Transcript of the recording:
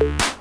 you